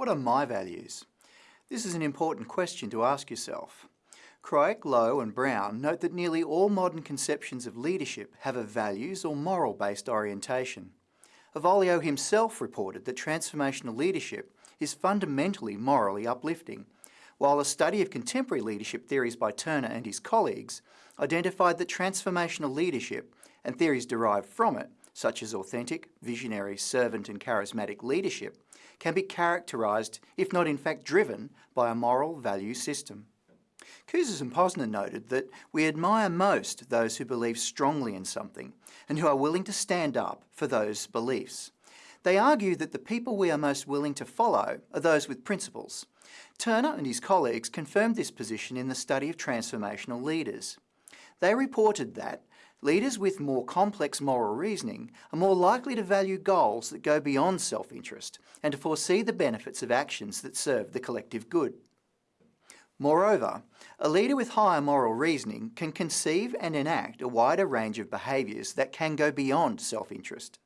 What are my values? This is an important question to ask yourself. Kroeck, Lowe and Brown note that nearly all modern conceptions of leadership have a values or moral-based orientation. Avolio himself reported that transformational leadership is fundamentally morally uplifting, while a study of contemporary leadership theories by Turner and his colleagues identified that transformational leadership and theories derived from it, such as authentic, visionary, servant and charismatic leadership, can be characterised, if not in fact driven, by a moral value system. Kouzes and Posner noted that we admire most those who believe strongly in something and who are willing to stand up for those beliefs. They argue that the people we are most willing to follow are those with principles. Turner and his colleagues confirmed this position in the study of transformational leaders. They reported that leaders with more complex moral reasoning are more likely to value goals that go beyond self-interest and to foresee the benefits of actions that serve the collective good. Moreover, a leader with higher moral reasoning can conceive and enact a wider range of behaviours that can go beyond self-interest.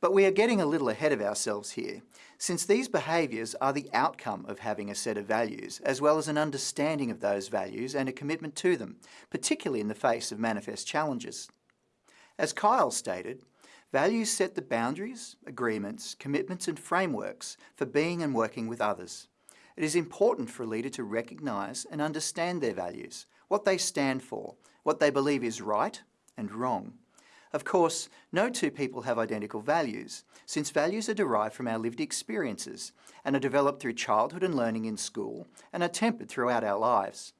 But we are getting a little ahead of ourselves here, since these behaviours are the outcome of having a set of values, as well as an understanding of those values and a commitment to them, particularly in the face of manifest challenges. As Kyle stated, values set the boundaries, agreements, commitments and frameworks for being and working with others. It is important for a leader to recognise and understand their values, what they stand for, what they believe is right and wrong. Of course, no two people have identical values, since values are derived from our lived experiences and are developed through childhood and learning in school and are tempered throughout our lives.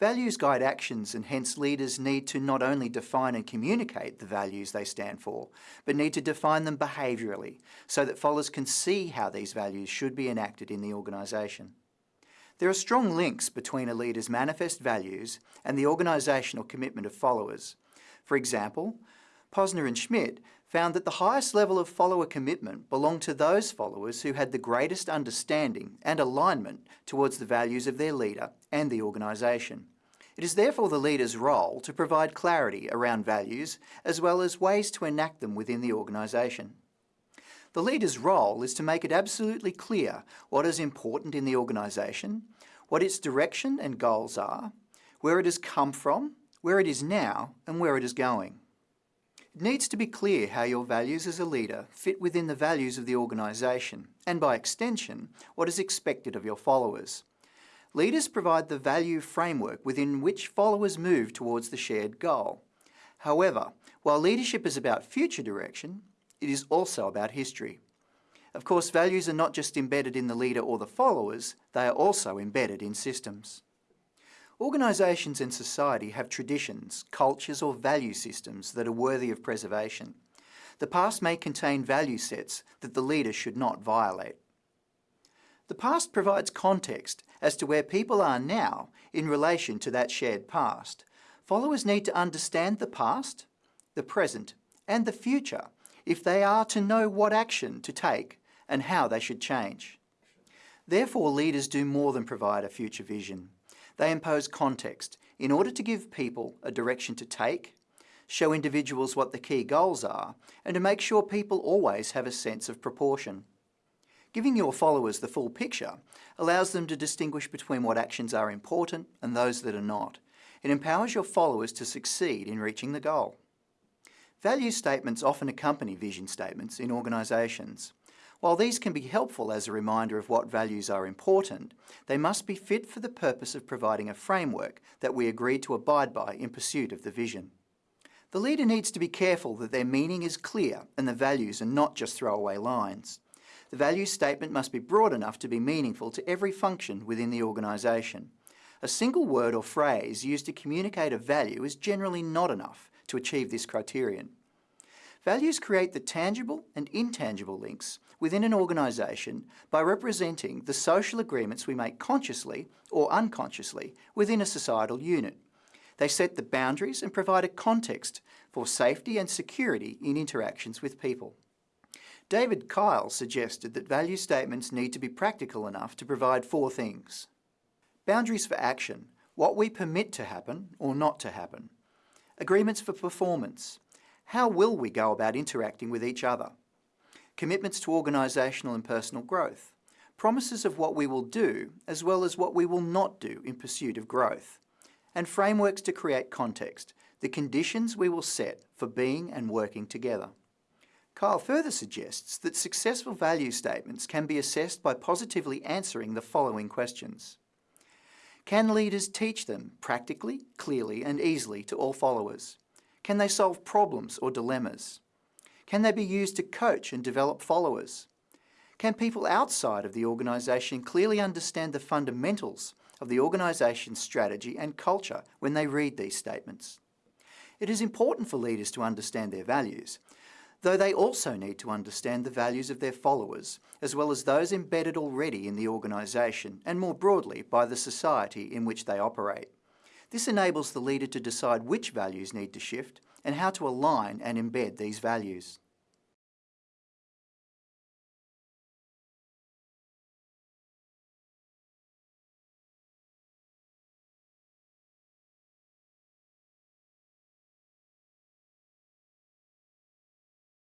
Values guide actions and hence leaders need to not only define and communicate the values they stand for, but need to define them behaviourally so that followers can see how these values should be enacted in the organisation. There are strong links between a leader's manifest values and the organisational commitment of followers. For example, Posner and Schmidt found that the highest level of follower commitment belonged to those followers who had the greatest understanding and alignment towards the values of their leader and the organisation. It is therefore the leader's role to provide clarity around values as well as ways to enact them within the organisation. The leader's role is to make it absolutely clear what is important in the organisation, what its direction and goals are, where it has come from, where it is now and where it is going. It needs to be clear how your values as a leader fit within the values of the organisation and by extension what is expected of your followers. Leaders provide the value framework within which followers move towards the shared goal. However, while leadership is about future direction, it is also about history. Of course, values are not just embedded in the leader or the followers, they are also embedded in systems. Organisations and society have traditions, cultures or value systems that are worthy of preservation. The past may contain value sets that the leader should not violate. The past provides context as to where people are now in relation to that shared past. Followers need to understand the past, the present and the future if they are to know what action to take and how they should change. Therefore, leaders do more than provide a future vision. They impose context in order to give people a direction to take, show individuals what the key goals are, and to make sure people always have a sense of proportion. Giving your followers the full picture allows them to distinguish between what actions are important and those that are not. It empowers your followers to succeed in reaching the goal. Value statements often accompany vision statements in organisations. While these can be helpful as a reminder of what values are important, they must be fit for the purpose of providing a framework that we agree to abide by in pursuit of the vision. The leader needs to be careful that their meaning is clear and the values are not just throwaway lines. The value statement must be broad enough to be meaningful to every function within the organisation. A single word or phrase used to communicate a value is generally not enough to achieve this criterion. Values create the tangible and intangible links within an organisation by representing the social agreements we make consciously or unconsciously within a societal unit. They set the boundaries and provide a context for safety and security in interactions with people. David Kyle suggested that value statements need to be practical enough to provide four things. Boundaries for action, what we permit to happen or not to happen. Agreements for performance, how will we go about interacting with each other? commitments to organisational and personal growth, promises of what we will do as well as what we will not do in pursuit of growth, and frameworks to create context, the conditions we will set for being and working together. Kyle further suggests that successful value statements can be assessed by positively answering the following questions. Can leaders teach them practically, clearly and easily to all followers? Can they solve problems or dilemmas? Can they be used to coach and develop followers? Can people outside of the organisation clearly understand the fundamentals of the organisation's strategy and culture when they read these statements? It is important for leaders to understand their values, though they also need to understand the values of their followers, as well as those embedded already in the organisation and more broadly by the society in which they operate. This enables the leader to decide which values need to shift and how to align and embed these values.